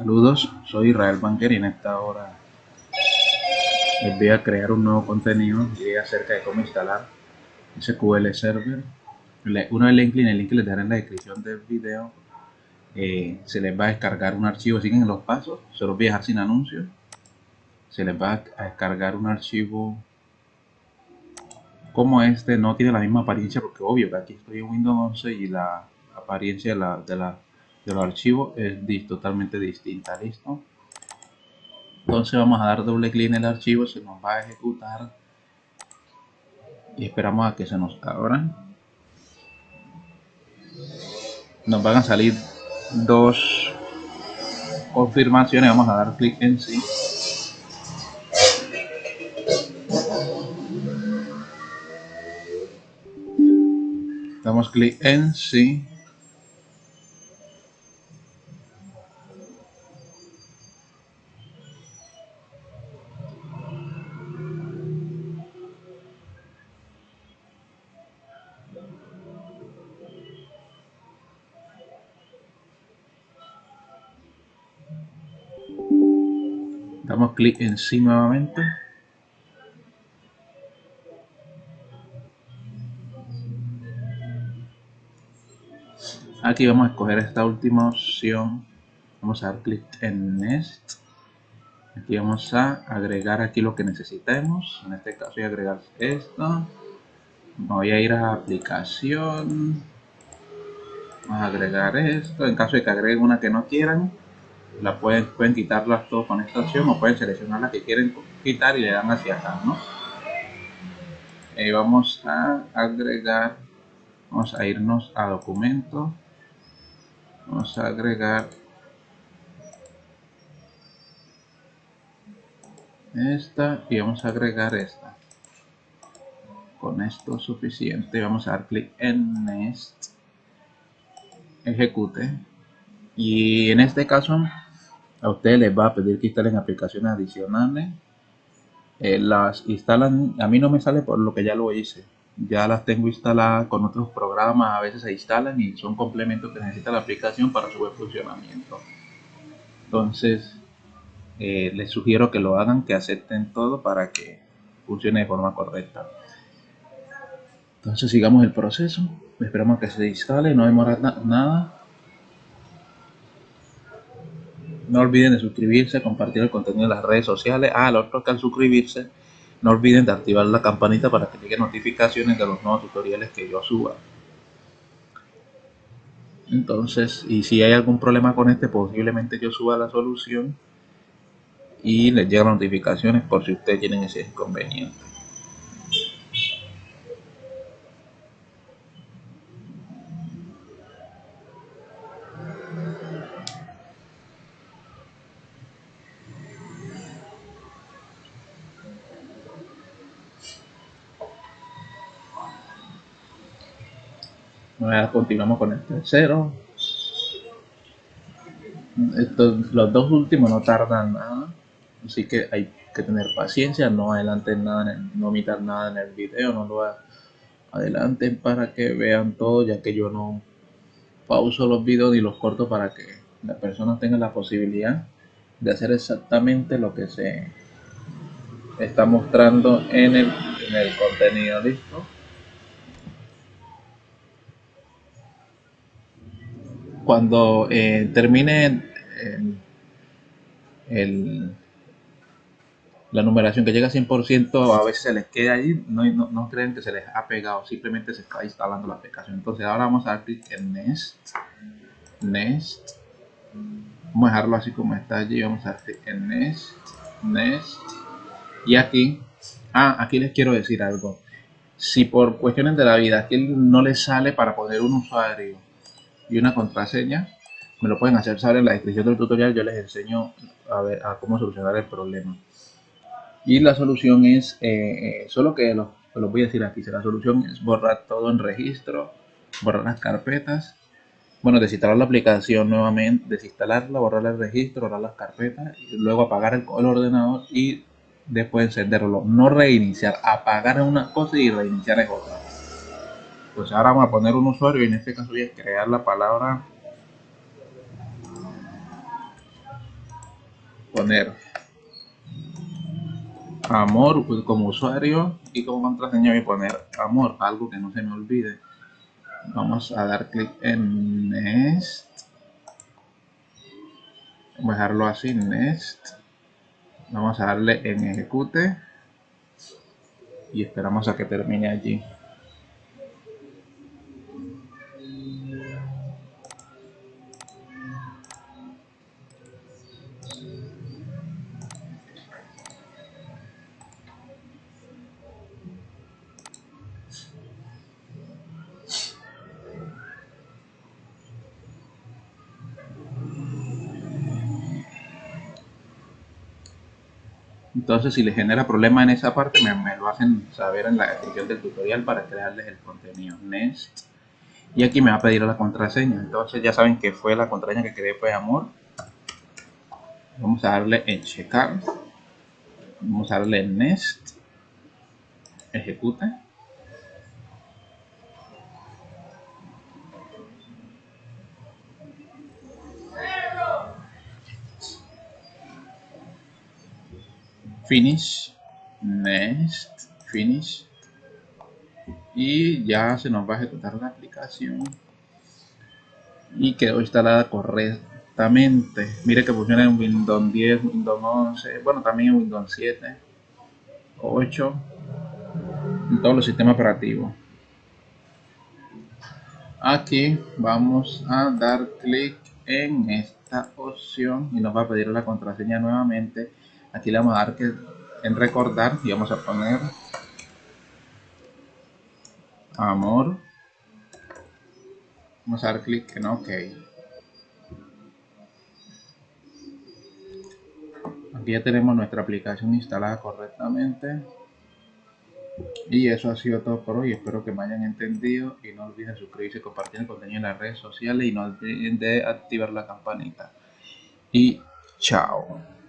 Saludos, soy Israel Banker y en esta hora les voy a crear un nuevo contenido acerca de cómo instalar SQL Server. Una vez link, el link les dejaré en la descripción del video. Eh, se les va a descargar un archivo, siguen los pasos, se los voy a dejar sin anuncios. Se les va a descargar un archivo como este, no tiene la misma apariencia porque obvio que aquí estoy en Windows 11 y la apariencia de la, de la de los archivos es totalmente distinta listo entonces vamos a dar doble clic en el archivo se nos va a ejecutar y esperamos a que se nos abran nos van a salir dos confirmaciones vamos a dar clic en sí. Damos clic en sí damos clic en sí nuevamente. Aquí vamos a escoger esta última opción. Vamos a dar clic en next. Aquí vamos a agregar aquí lo que necesitemos. En este caso voy a agregar esto. Voy a ir a aplicación. Vamos a agregar esto. En caso de que agreguen una que no quieran la pueden, pueden quitarlas todas con esta opción o pueden seleccionar la que quieren quitar y le dan hacia acá, ¿no? Vamos a agregar, vamos a irnos a documento, vamos a agregar esta y vamos a agregar esta. Con esto es suficiente, vamos a dar clic en Next, ejecute y en este caso a ustedes les va a pedir que instalen aplicaciones adicionales. Eh, las instalan a mí no me sale por lo que ya lo hice. Ya las tengo instaladas con otros programas a veces se instalan y son complementos que necesita la aplicación para su buen funcionamiento. Entonces eh, les sugiero que lo hagan que acepten todo para que funcione de forma correcta. Entonces sigamos el proceso. Esperamos que se instale no demora nada no olviden de suscribirse, compartir el contenido en las redes sociales. Ah, lo otro que al suscribirse, no olviden de activar la campanita para que lleguen notificaciones de los nuevos tutoriales que yo suba. Entonces, y si hay algún problema con este, posiblemente yo suba la solución y les llegan notificaciones por si ustedes tienen ese inconveniente. Continuamos con el tercero. los dos últimos no tardan nada, así que hay que tener paciencia, no adelanten nada, no omitan nada en el video, no lo adelanten para que vean todo, ya que yo no pauso los videos ni los corto para que las personas tengan la posibilidad de hacer exactamente lo que se está mostrando en el, en el contenido, ¿listo? Cuando eh, termine la numeración que llega a 100%, a veces se les queda ahí, no, no, creen que se les ha pegado, simplemente se está instalando la aplicación. Entonces ahora vamos a dar clic en Nest, Nest, vamos a dejarlo así como está allí, vamos a dar clic en Nest, Nest, y aquí, ah, aquí les quiero decir algo. Si por cuestiones de la vida aquí no les sale para poner un usuario y una contraseña, me lo pueden hacer saber en la descripción del tutorial, yo les enseño a, ver, a cómo solucionar el problema. Y la solución es, eh, eh, solo que lo, lo, voy a decir aquí, la solución es borrar todo en registro, borrar las carpetas, bueno, desinstalar la aplicación nuevamente, desinstalarla, borrar el registro, borrar las carpetas, y luego apagar el, ordenador y después encenderlo. No reiniciar, apagar una cosa y reiniciar es otra pues ahora vamos a poner un usuario y en este caso voy a crear la palabra poner amor como usuario y como contraseña voy a poner amor, algo que no se me olvide. Vamos a dar clic en Next. Voy a dejarlo así, Next. Vamos a darle en Ejecute. Y esperamos a que termine allí. Entonces, si les genera problema en esa parte, me, lo hacen saber en la descripción del tutorial para crearles el contenido. Next. Y aquí me va a pedir la contraseña. Entonces, ya saben que fue la contraseña que creé, fue amor. Vamos a darle en checar. Vamos a darle en next. Ejecuta. Finish next finish. Y ya se nos va a ejecutar la aplicación. Y quedó instalada correctamente. Mire que funciona en Windows 10 Windows 11 bueno también en Windows 7 8 en todos los sistemas operativos. Aquí vamos a dar clic en esta opción y nos va a pedir la contraseña nuevamente aquí le vamos a dar que en recordar y vamos a poner amor. Vamos a dar clic en ok. Aquí ya tenemos nuestra aplicación instalada correctamente. Y eso ha sido todo por hoy. Espero que me hayan entendido. Y no olviden suscribirse compartir el contenido en las redes sociales. Y no olviden de activar la campanita. Y chao